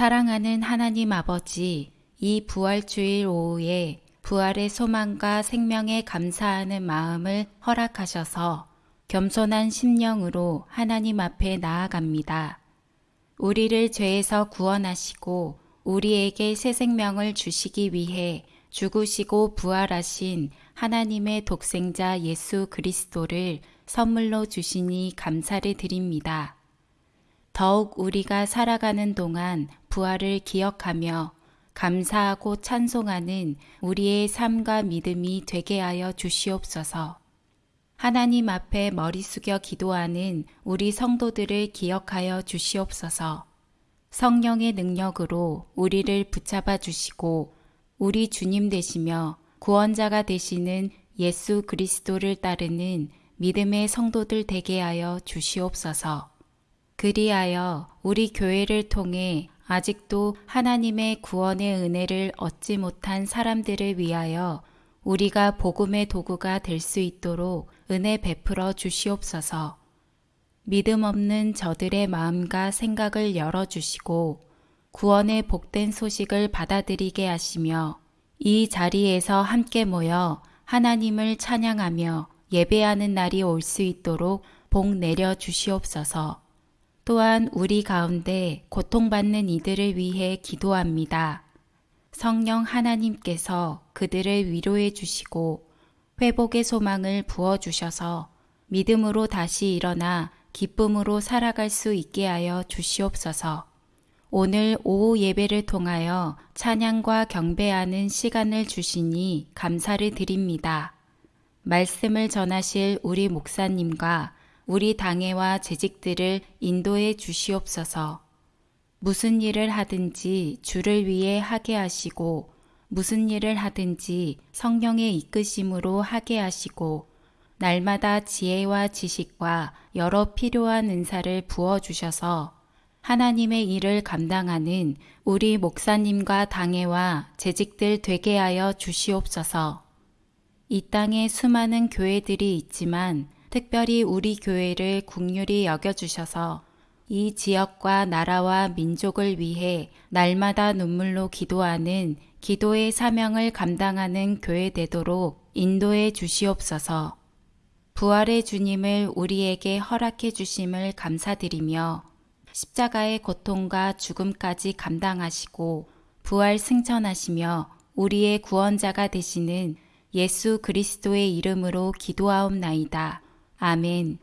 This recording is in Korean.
사랑하는 하나님 아버지, 이 부활주일 오후에 부활의 소망과 생명에 감사하는 마음을 허락하셔서 겸손한 심령으로 하나님 앞에 나아갑니다. 우리를 죄에서 구원하시고 우리에게 새 생명을 주시기 위해 죽으시고 부활하신 하나님의 독생자 예수 그리스도를 선물로 주시니 감사를 드립니다. 더욱 우리가 살아가는 동안 부활을 기억하며 감사하고 찬송하는 우리의 삶과 믿음이 되게 하여 주시옵소서. 하나님 앞에 머리 숙여 기도하는 우리 성도들을 기억하여 주시옵소서. 성령의 능력으로 우리를 붙잡아 주시고 우리 주님 되시며 구원자가 되시는 예수 그리스도를 따르는 믿음의 성도들 되게 하여 주시옵소서. 그리하여 우리 교회를 통해 아직도 하나님의 구원의 은혜를 얻지 못한 사람들을 위하여 우리가 복음의 도구가 될 수 있도록 은혜 베풀어 주시옵소서. 믿음 없는 저들의 마음과 생각을 열어주시고 구원의 복된 소식을 받아들이게 하시며 이 자리에서 함께 모여 하나님을 찬양하며 예배하는 날이 올 수 있도록 복 내려 주시옵소서. 또한 우리 가운데 고통받는 이들을 위해 기도합니다. 성령 하나님께서 그들을 위로해 주시고 회복의 소망을 부어 주셔서 믿음으로 다시 일어나 기쁨으로 살아갈 수 있게 하여 주시옵소서. 오늘 오후 예배를 통하여 찬양과 경배하는 시간을 주시니 감사를 드립니다. 말씀을 전하실 우리 목사님과 우리 당회와 재직들을 인도해 주시옵소서. 무슨 일을 하든지 주를 위해 하게 하시고 무슨 일을 하든지 성령의 이끄심으로 하게 하시고 날마다 지혜와 지식과 여러 필요한 은사를 부어 주셔서 하나님의 일을 감당하는 우리 목사님과 당회와 재직들 되게 하여 주시옵소서. 이 땅에 수많은 교회들이 있지만 특별히 우리 교회를 국률이 여겨주셔서 이 지역과 나라와 민족을 위해 날마다 눈물로 기도하는 기도의 사명을 감당하는 교회 되도록 인도해 주시옵소서. 부활의 주님을 우리에게 허락해 주심을 감사드리며 십자가의 고통과 죽음까지 감당하시고 부활 승천하시며 우리의 구원자가 되시는 예수 그리스도의 이름으로 기도하옵나이다. 아멘.